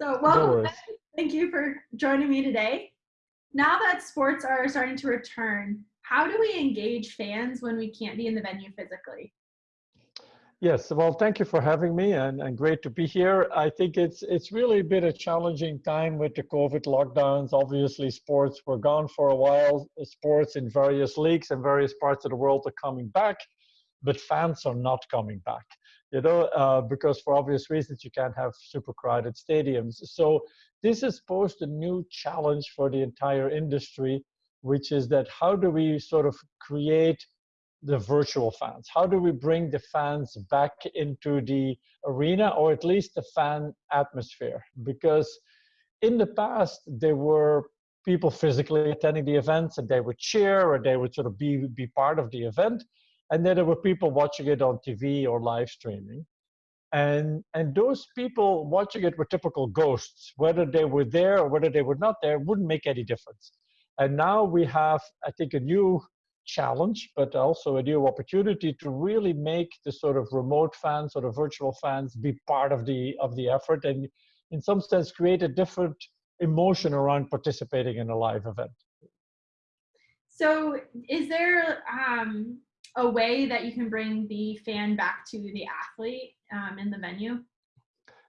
So welcome. No Thank you for joining me today. Now that sports are starting to return, how do we engage fans when we can't be in the venue physically? Yes, well, thank you for having me and, and great to be here. I think it's it's really been a challenging time with the COVID lockdowns. Obviously, sports were gone for a while. Sports in various leagues and various parts of the world are coming back, but fans are not coming back, you know, uh, because for obvious reasons, you can't have super crowded stadiums. So this has posed a new challenge for the entire industry, which is that how do we sort of create the virtual fans? How do we bring the fans back into the arena or at least the fan atmosphere? Because in the past, there were people physically attending the events and they would cheer or they would sort of be, be part of the event. And then there were people watching it on TV or live streaming. And, and those people watching it were typical ghosts. Whether they were there or whether they were not there wouldn't make any difference. And now we have, I think, a new challenge, but also a new opportunity to really make the sort of remote fans or the virtual fans be part of the of the effort and in some sense create a different emotion around participating in a live event. So is there um, a way that you can bring the fan back to the athlete um, in the venue?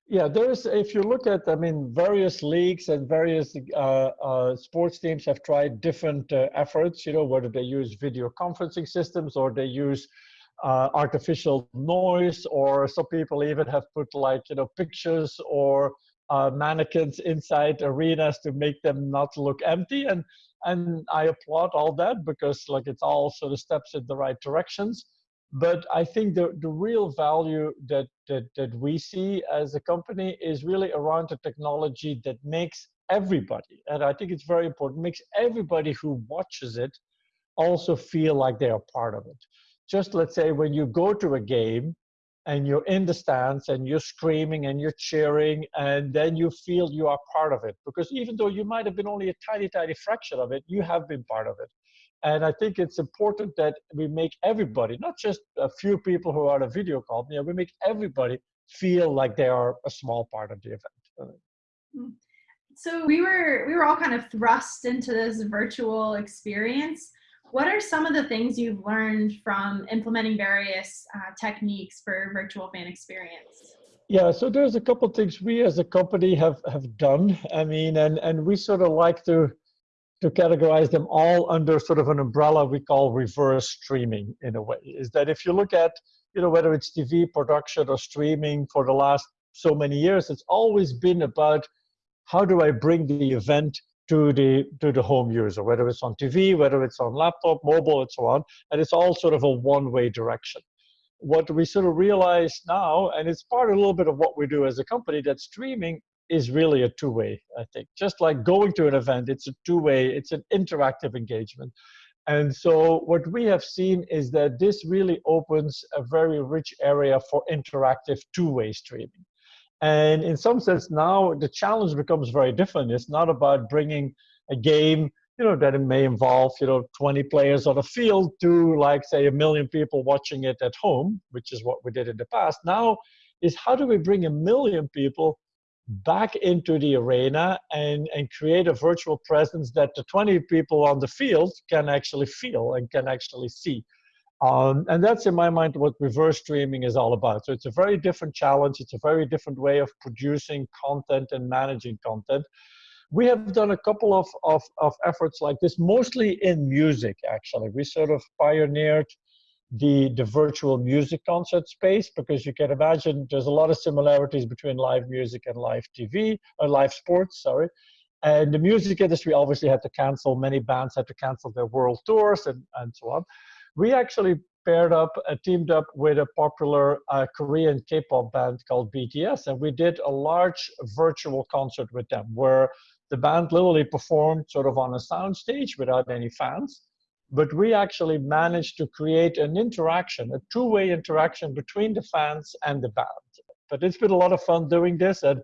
Yeah, there's, if you look at, I mean, various leagues and various uh, uh, sports teams have tried different uh, efforts, you know, whether they use video conferencing systems or they use uh, artificial noise, or some people even have put like, you know, pictures or uh, mannequins inside arenas to make them not look empty. And, and I applaud all that because like it's all sort of steps in the right directions but I think the, the real value that, that, that we see as a company is really around the technology that makes everybody, and I think it's very important, makes everybody who watches it also feel like they are part of it. Just let's say when you go to a game and you're in the stands and you're screaming and you're cheering and then you feel you are part of it because even though you might have been only a tiny, tiny fraction of it, you have been part of it. And I think it's important that we make everybody, not just a few people who are on a video call, you know, we make everybody feel like they are a small part of the event. Hmm. So we were we were all kind of thrust into this virtual experience. What are some of the things you've learned from implementing various uh, techniques for virtual fan experience? Yeah, so there's a couple things we as a company have have done. I mean, and and we sort of like to to categorize them all under sort of an umbrella we call reverse streaming in a way is that if you look at you know whether it's tv production or streaming for the last so many years it's always been about how do i bring the event to the to the home user whether it's on tv whether it's on laptop mobile and so on and it's all sort of a one-way direction what we sort of realize now and it's part a little bit of what we do as a company that streaming is really a two-way, I think. Just like going to an event, it's a two-way, it's an interactive engagement. And so what we have seen is that this really opens a very rich area for interactive two-way streaming. And in some sense now the challenge becomes very different. It's not about bringing a game, you know, that it may involve, you know, 20 players on a field to like say a million people watching it at home, which is what we did in the past. Now is how do we bring a million people back into the arena and, and create a virtual presence that the 20 people on the field can actually feel and can actually see. Um, and that's in my mind what reverse streaming is all about. So it's a very different challenge. It's a very different way of producing content and managing content. We have done a couple of, of, of efforts like this, mostly in music, actually. We sort of pioneered the, the virtual music concert space because you can imagine there's a lot of similarities between live music and live TV, or live sports, sorry. And the music industry obviously had to cancel, many bands had to cancel their world tours and, and so on. We actually paired up, uh, teamed up with a popular uh, Korean K-pop band called BTS, and we did a large virtual concert with them where the band literally performed sort of on a soundstage without any fans but we actually managed to create an interaction, a two-way interaction between the fans and the band. But it's been a lot of fun doing this, and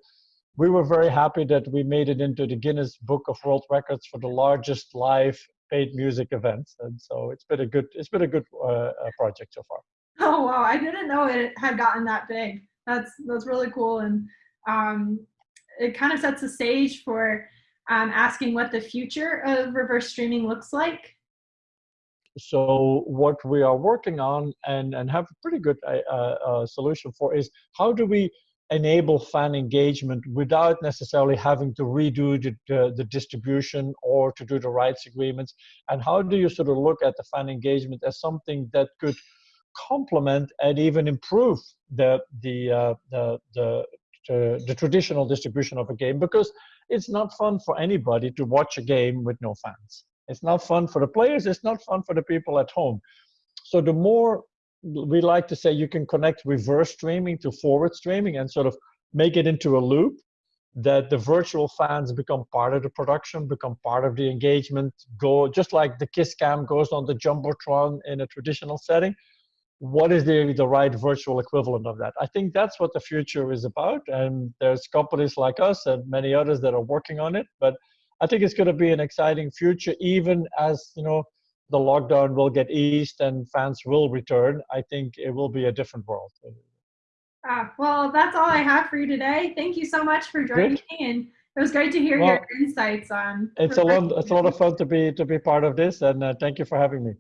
we were very happy that we made it into the Guinness Book of World Records for the largest live paid music events, And so it's been a good, it's been a good uh, uh project so far. Oh wow! I didn't know it had gotten that big. That's that's really cool. And um, it kind of sets the stage for um, asking what the future of reverse streaming looks like. So what we are working on and, and have a pretty good uh, uh, solution for is how do we enable fan engagement without necessarily having to redo the, the, the, distribution or to do the rights agreements? And how do you sort of look at the fan engagement as something that could complement and even improve the, the, uh, the, the, the, the traditional distribution of a game? Because it's not fun for anybody to watch a game with no fans. It's not fun for the players, it's not fun for the people at home. So the more we like to say you can connect reverse streaming to forward streaming and sort of make it into a loop that the virtual fans become part of the production, become part of the engagement, go just like the kiss cam goes on the Jumbotron in a traditional setting. What is the, the right virtual equivalent of that? I think that's what the future is about. And there's companies like us and many others that are working on it. But I think it's going to be an exciting future, even as, you know, the lockdown will get eased and fans will return, I think it will be a different world. Ah, well, that's all I have for you today. Thank you so much for joining Good. me, and it was great to hear well, your insights on. It's a lot. It's a lot of fun to be to be part of this, and uh, thank you for having me.